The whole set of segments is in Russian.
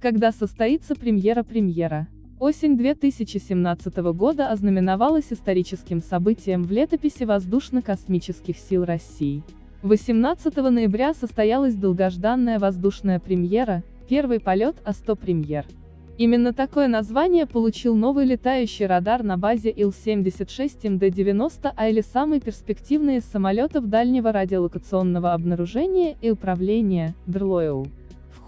Когда состоится премьера-премьера? Осень 2017 года ознаменовалась историческим событием в летописи воздушно-космических сил России. 18 ноября состоялась долгожданная воздушная премьера, первый полет А-100 премьер. Именно такое название получил новый летающий радар на базе Ил-76 МД-90, а или самый перспективный из самолетов дальнего радиолокационного обнаружения и управления, ДРЛОЭУ.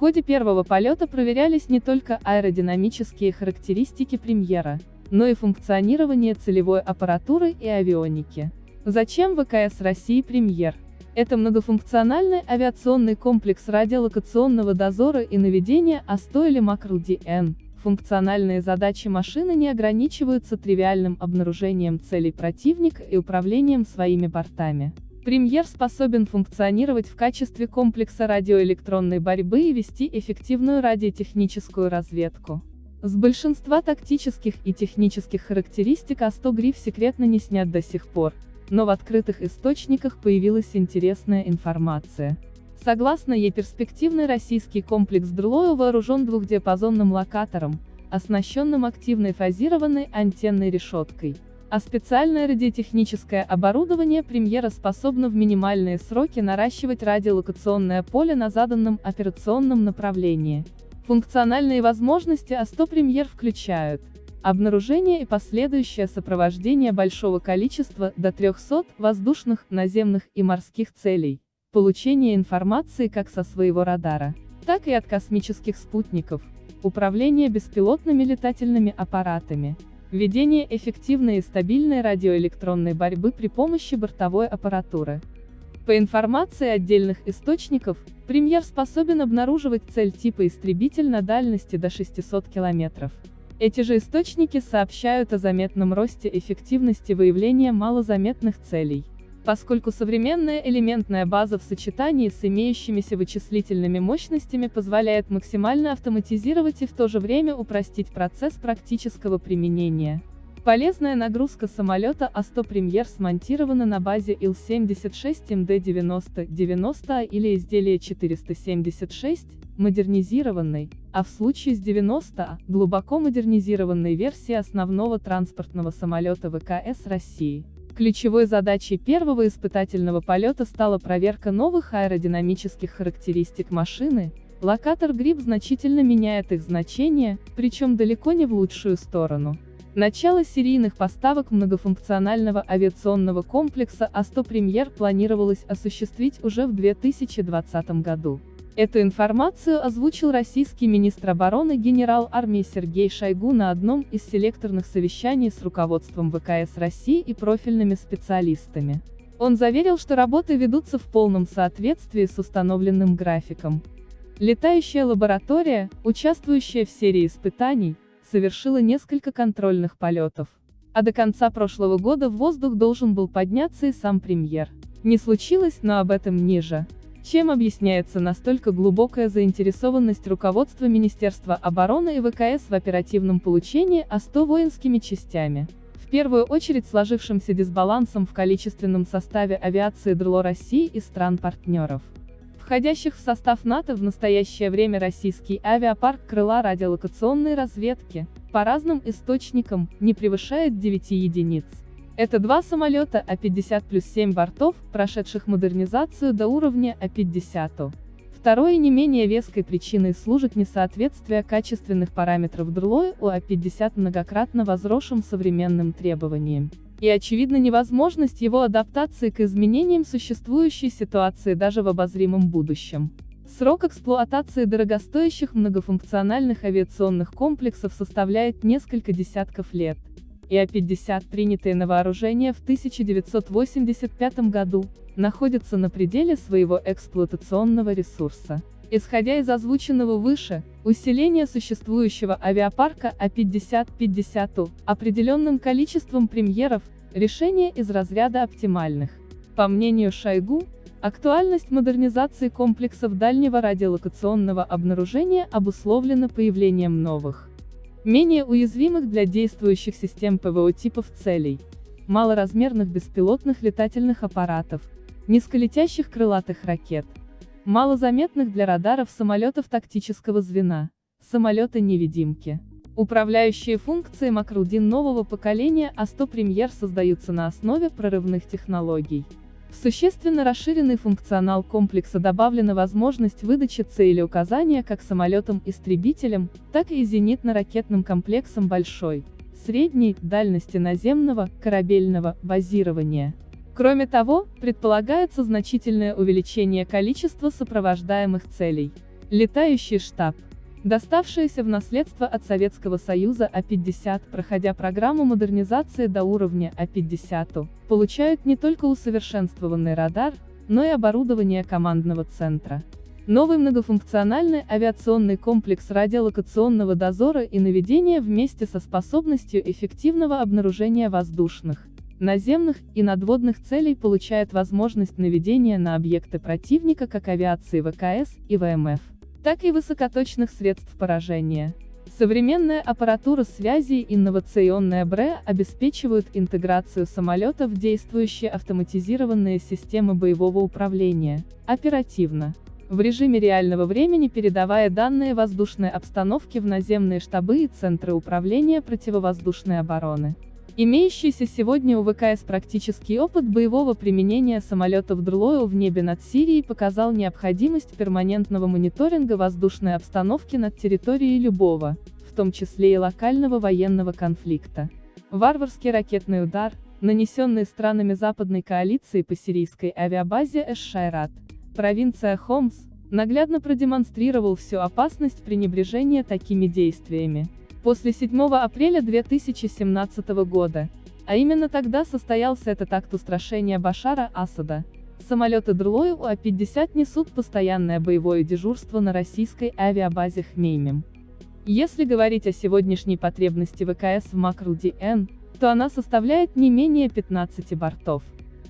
Ходе первого полета проверялись не только аэродинамические характеристики премьера, но и функционирование целевой аппаратуры и авионики. Зачем ВКС России премьер? Это многофункциональный авиационный комплекс радиолокационного дозора и наведения А100 или МакРЛ-ДН. Функциональные задачи машины не ограничиваются тривиальным обнаружением целей противника и управлением своими бортами. Премьер способен функционировать в качестве комплекса радиоэлектронной борьбы и вести эффективную радиотехническую разведку. С большинства тактических и технических характеристик А100 гриф секретно не снят до сих пор, но в открытых источниках появилась интересная информация. Согласно ей перспективный российский комплекс Дрлоя вооружен двухдиапазонным локатором, оснащенным активной фазированной антенной решеткой. А специальное радиотехническое оборудование премьера способно в минимальные сроки наращивать радиолокационное поле на заданном операционном направлении. Функциональные возможности А100 премьер включают Обнаружение и последующее сопровождение большого количества, до 300, воздушных, наземных и морских целей. Получение информации как со своего радара, так и от космических спутников. Управление беспилотными летательными аппаратами. Ведение эффективной и стабильной радиоэлектронной борьбы при помощи бортовой аппаратуры. По информации отдельных источников, премьер способен обнаруживать цель типа истребитель на дальности до 600 километров. Эти же источники сообщают о заметном росте эффективности выявления малозаметных целей. Поскольку современная элементная база в сочетании с имеющимися вычислительными мощностями позволяет максимально автоматизировать и в то же время упростить процесс практического применения. Полезная нагрузка самолета А-100 премьер смонтирована на базе Ил-76 МД-90-90 или изделие 476, модернизированной, а в случае с 90, глубоко модернизированной версии основного транспортного самолета ВКС России. Ключевой задачей первого испытательного полета стала проверка новых аэродинамических характеристик машины, локатор ГРИП значительно меняет их значение, причем далеко не в лучшую сторону. Начало серийных поставок многофункционального авиационного комплекса А-100 премьер планировалось осуществить уже в 2020 году. Эту информацию озвучил российский министр обороны генерал армии Сергей Шойгу на одном из селекторных совещаний с руководством ВКС России и профильными специалистами. Он заверил, что работы ведутся в полном соответствии с установленным графиком. Летающая лаборатория, участвующая в серии испытаний, совершила несколько контрольных полетов. А до конца прошлого года в воздух должен был подняться и сам премьер. Не случилось, но об этом ниже. Чем объясняется настолько глубокая заинтересованность руководства Министерства обороны и ВКС в оперативном получении А-100 воинскими частями? В первую очередь сложившимся дисбалансом в количественном составе авиации ДРЛО России и стран-партнеров. Входящих в состав НАТО в настоящее время российский авиапарк крыла радиолокационной разведки, по разным источникам, не превышает 9 единиц. Это два самолета А-50 плюс 7 бортов, прошедших модернизацию до уровня А-50. Второй и не менее веской причиной служит несоответствие качественных параметров ДРЛО у А-50 многократно возросшим современным требованиям. И очевидно невозможность его адаптации к изменениям существующей ситуации даже в обозримом будущем. Срок эксплуатации дорогостоящих многофункциональных авиационных комплексов составляет несколько десятков лет и А-50, принятые на вооружение в 1985 году, находятся на пределе своего эксплуатационного ресурса. Исходя из озвученного выше, усиление существующего авиапарка А-50-50 определенным количеством премьеров – решение из разряда оптимальных. По мнению Шойгу, актуальность модернизации комплексов дальнего радиолокационного обнаружения обусловлена появлением новых менее уязвимых для действующих систем ПВО типов целей, малоразмерных беспилотных летательных аппаратов, низколетящих крылатых ракет, малозаметных для радаров самолетов тактического звена, Самолеты-невидимки. Управляющие функции Макрудин нового поколения А100 Премьер создаются на основе прорывных технологий. В существенно расширенный функционал комплекса добавлена возможность выдачи целеуказания как самолетам-истребителям, так и зенитно-ракетным комплексам большой, средней дальности наземного, корабельного базирования. Кроме того, предполагается значительное увеличение количества сопровождаемых целей. Летающий штаб доставшаяся в наследство от Советского Союза А-50, проходя программу модернизации до уровня А-50, получают не только усовершенствованный радар, но и оборудование командного центра. Новый многофункциональный авиационный комплекс радиолокационного дозора и наведения вместе со способностью эффективного обнаружения воздушных, наземных и надводных целей получает возможность наведения на объекты противника как авиации ВКС и ВМФ так и высокоточных средств поражения. Современная аппаратура связи и инновационная БРЭ обеспечивают интеграцию самолета в действующие автоматизированные системы боевого управления, оперативно, в режиме реального времени передавая данные воздушной обстановки в наземные штабы и центры управления противовоздушной обороны. Имеющийся сегодня у ВКС практический опыт боевого применения самолетов Дрлоу в небе над Сирией показал необходимость перманентного мониторинга воздушной обстановки над территорией любого, в том числе и локального военного конфликта. Варварский ракетный удар, нанесенный странами западной коалиции по сирийской авиабазе Эш-Шайрат, провинция Хомс, наглядно продемонстрировал всю опасность пренебрежения такими действиями. После 7 апреля 2017 года, а именно тогда состоялся этот акт устрашения Башара Асада, самолеты Дрлою УА-50 несут постоянное боевое дежурство на российской авиабазе Хмеймим. Если говорить о сегодняшней потребности ВКС в Макруди-Н, то она составляет не менее 15 бортов.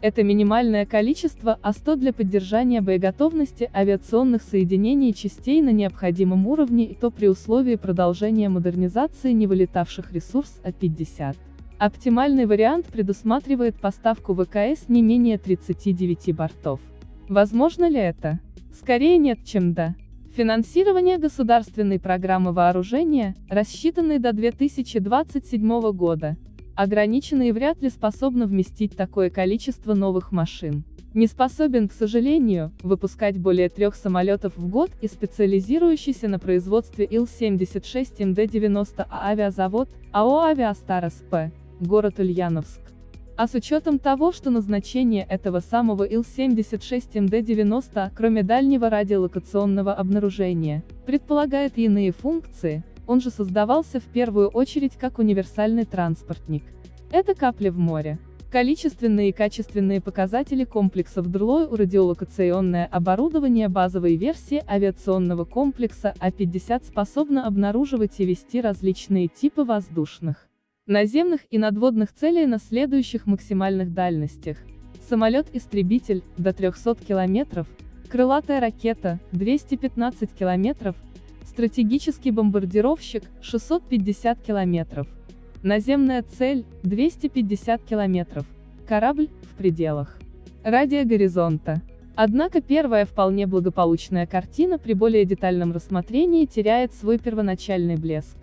Это минимальное количество А100 для поддержания боеготовности авиационных соединений и частей на необходимом уровне и то при условии продолжения модернизации невылетавших ресурс А-50. Оптимальный вариант предусматривает поставку ВКС не менее 39 бортов. Возможно ли это? Скорее нет, чем да. Финансирование государственной программы вооружения, рассчитанной до 2027 года, ограничена и вряд ли способна вместить такое количество новых машин. Не способен, к сожалению, выпускать более трех самолетов в год и специализирующийся на производстве Ил-76 МД-90 а авиазавод, АО «Авиастар СП», город Ульяновск. А с учетом того, что назначение этого самого Ил-76 МД-90, кроме дальнего радиолокационного обнаружения, предполагает иные функции, он же создавался в первую очередь как универсальный транспортник. Это капля в море. Количественные и качественные показатели комплексов ДРЛО у радиолокационное оборудование базовой версии авиационного комплекса А-50 способно обнаруживать и вести различные типы воздушных, наземных и надводных целей на следующих максимальных дальностях. Самолет-истребитель – до 300 км, крылатая ракета – 215 км, Стратегический бомбардировщик – 650 километров. Наземная цель – 250 километров. Корабль – в пределах. Радио горизонта. Однако первая вполне благополучная картина при более детальном рассмотрении теряет свой первоначальный блеск.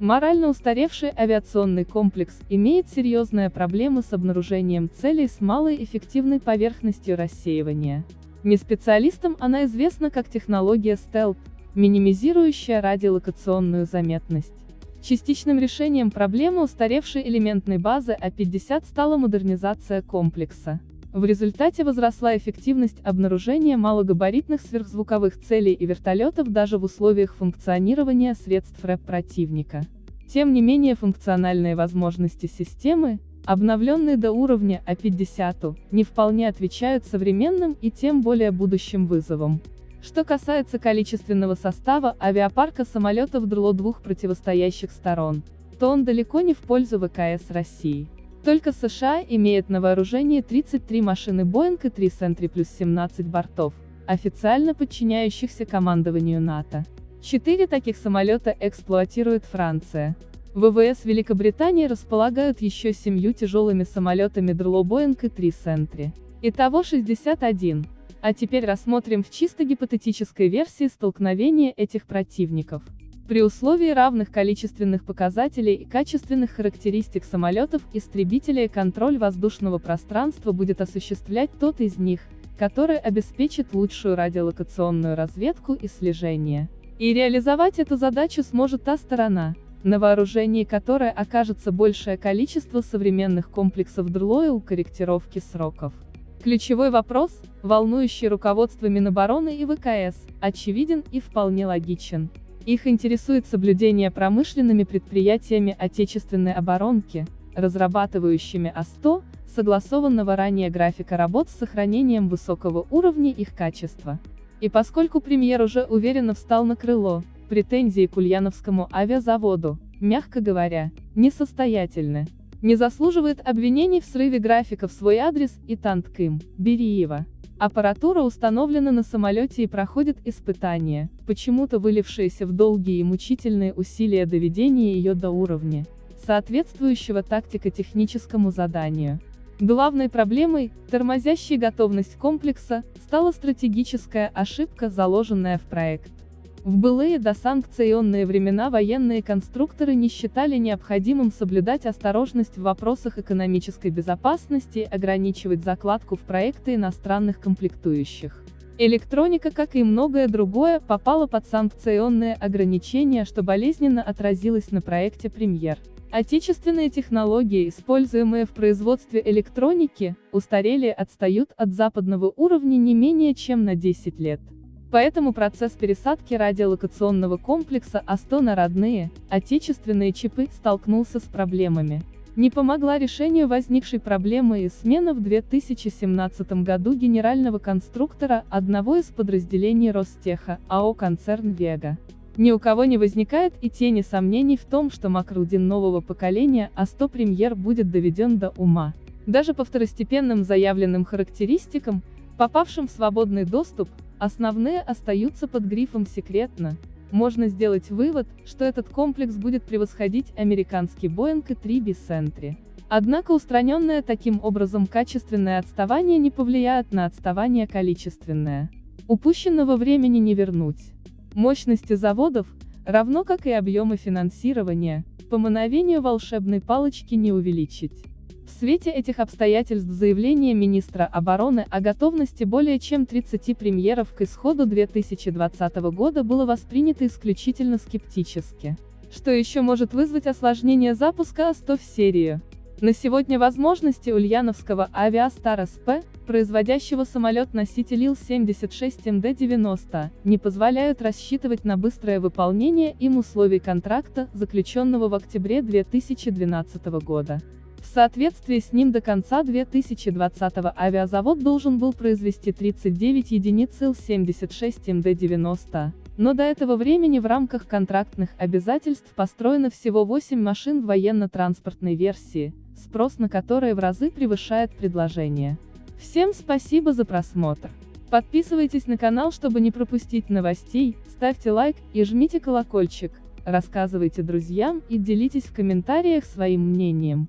Морально устаревший авиационный комплекс имеет серьезные проблемы с обнаружением целей с малой эффективной поверхностью рассеивания. Не специалистам она известна как технология стелп, минимизирующая радиолокационную заметность. Частичным решением проблемы устаревшей элементной базы А-50 стала модернизация комплекса. В результате возросла эффективность обнаружения малогабаритных сверхзвуковых целей и вертолетов даже в условиях функционирования средств РЭП противника. Тем не менее функциональные возможности системы, обновленные до уровня А-50, не вполне отвечают современным и тем более будущим вызовам. Что касается количественного состава авиапарка самолетов ДРЛО двух противостоящих сторон, то он далеко не в пользу ВКС России. Только США имеет на вооружении 33 машины Boeing и 3 Sentry плюс 17 бортов, официально подчиняющихся командованию НАТО. Четыре таких самолета эксплуатирует Франция. ВВС Великобритании располагают еще семью тяжелыми самолетами ДРЛО Boeing и 3 Sentry. Итого 61. А теперь рассмотрим в чисто гипотетической версии столкновения этих противников. При условии равных количественных показателей и качественных характеристик самолетов истребителей контроль воздушного пространства будет осуществлять тот из них, который обеспечит лучшую радиолокационную разведку и слежение. И реализовать эту задачу сможет та сторона, на вооружении которой окажется большее количество современных комплексов у корректировки сроков. Ключевой вопрос, волнующий руководство Минобороны и ВКС, очевиден и вполне логичен. Их интересует соблюдение промышленными предприятиями отечественной оборонки, разрабатывающими А100, согласованного ранее графика работ с сохранением высокого уровня их качества. И поскольку премьер уже уверенно встал на крыло, претензии к Ульяновскому авиазаводу, мягко говоря, несостоятельны. Не заслуживает обвинений в срыве графика в свой адрес и Тантким, Бериева. Аппаратура установлена на самолете и проходит испытания, почему-то вылившиеся в долгие и мучительные усилия доведения ее до уровня, соответствующего тактико-техническому заданию. Главной проблемой, тормозящей готовность комплекса, стала стратегическая ошибка, заложенная в проект. В былые досанкционные времена военные конструкторы не считали необходимым соблюдать осторожность в вопросах экономической безопасности и ограничивать закладку в проекты иностранных комплектующих. Электроника, как и многое другое, попала под санкционные ограничения, что болезненно отразилось на проекте «Премьер». Отечественные технологии, используемые в производстве электроники, устарели и отстают от западного уровня не менее чем на 10 лет. Поэтому процесс пересадки радиолокационного комплекса А100 на родные, отечественные чипы столкнулся с проблемами. Не помогла решению возникшей проблемы и смена в 2017 году генерального конструктора одного из подразделений Ростеха, АО «Концерн Вега». Ни у кого не возникает и тени сомнений в том, что Макрудин нового поколения А100 премьер будет доведен до ума. Даже по второстепенным заявленным характеристикам, попавшим в свободный доступ, основные остаются под грифом «секретно». Можно сделать вывод, что этот комплекс будет превосходить американский Boeing и 3 Sentry. Однако устраненное таким образом качественное отставание не повлияет на отставание количественное. Упущенного времени не вернуть. Мощности заводов, равно как и объемы финансирования, по мановению волшебной палочки не увеличить. В свете этих обстоятельств заявление министра обороны о готовности более чем 30 премьеров к исходу 2020 года было воспринято исключительно скептически. Что еще может вызвать осложнение запуска А-100 в серию? На сегодня возможности ульяновского авиастар СП, производящего самолет-носитель Ил-76 МД-90, не позволяют рассчитывать на быстрое выполнение им условий контракта, заключенного в октябре 2012 года. В соответствии с ним до конца 2020 авиазавод должен был произвести 39 единиц Ил-76 МД-90, но до этого времени в рамках контрактных обязательств построено всего 8 машин военно-транспортной версии, спрос на которые в разы превышает предложение. Всем спасибо за просмотр. Подписывайтесь на канал, чтобы не пропустить новостей, ставьте лайк и жмите колокольчик, рассказывайте друзьям и делитесь в комментариях своим мнением.